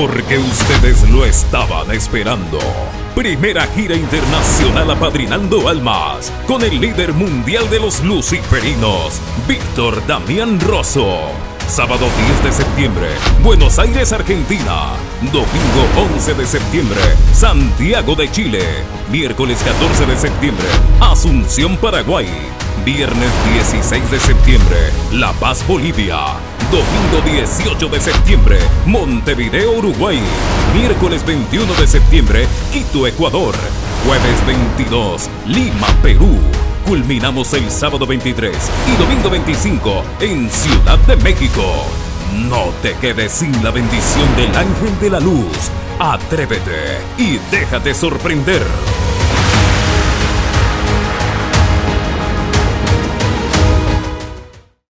porque ustedes lo estaban esperando. Primera gira internacional apadrinando almas con el líder mundial de los luciferinos, Víctor Damián Rosso. Sábado 10 de septiembre, Buenos Aires, Argentina. Domingo 11 de septiembre, Santiago de Chile. Miércoles 14 de septiembre, Asunción, Paraguay. Viernes 16 de septiembre, La Paz, Bolivia. Domingo 18 de septiembre, Montevideo, Uruguay. Miércoles 21 de septiembre, Quito, Ecuador. Jueves 22, Lima, Perú. Culminamos el sábado 23 y domingo 25 en Ciudad de México. No te quedes sin la bendición del ángel de la luz. Atrévete y déjate sorprender.